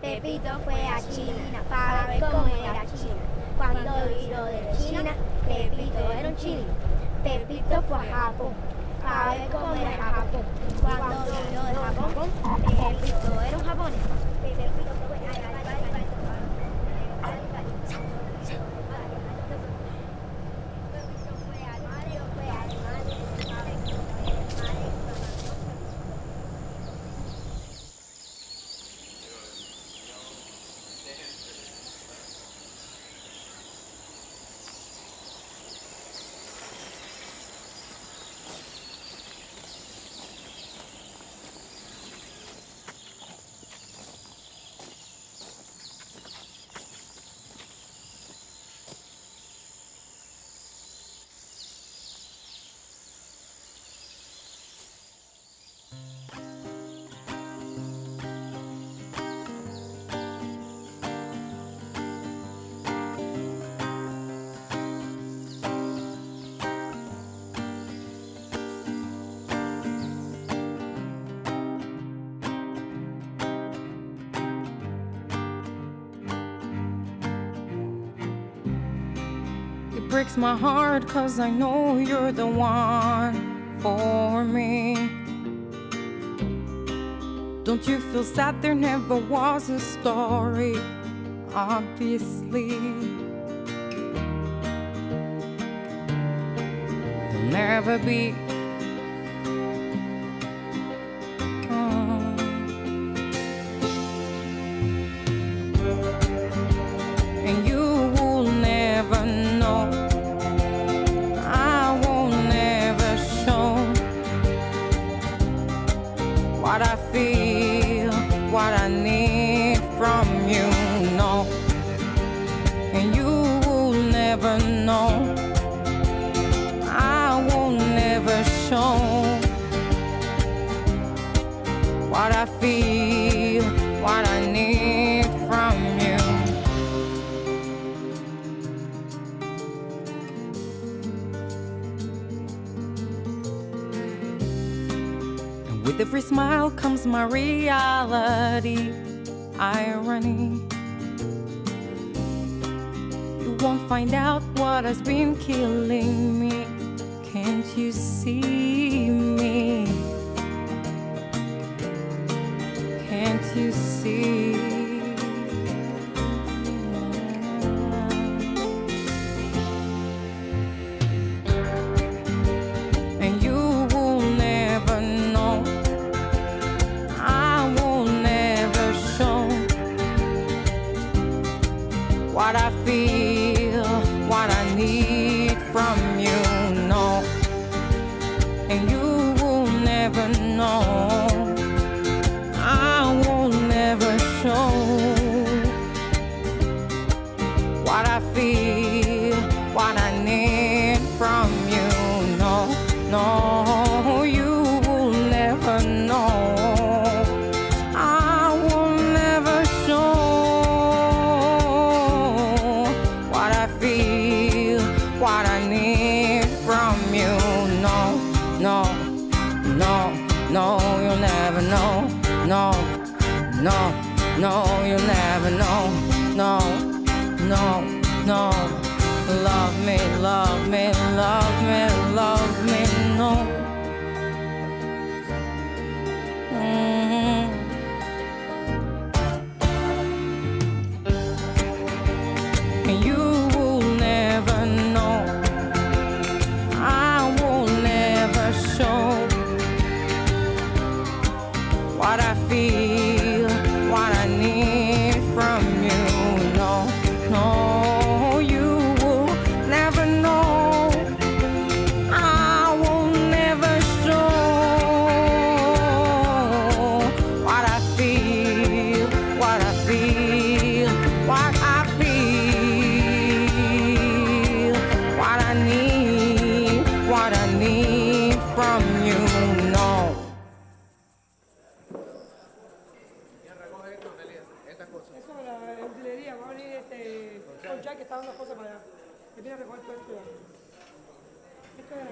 Pepito fue a China para ver cómo era China. Cuando vino de China, Pepito era un chino. Pepito fue a Japón para ver cómo era Japón. Breaks my heart cause I know you're the one for me. Don't you feel sad there never was a story? Obviously, there'll never be. What I feel, what I need from you. And with every smile comes my reality, irony. You won't find out what has been killing me. Can't you see what I feel, no, no, you'll never know. No, no, no. Love me, love me, love me, love me, no. Mhm. You Tenía revuelto este. Esta era la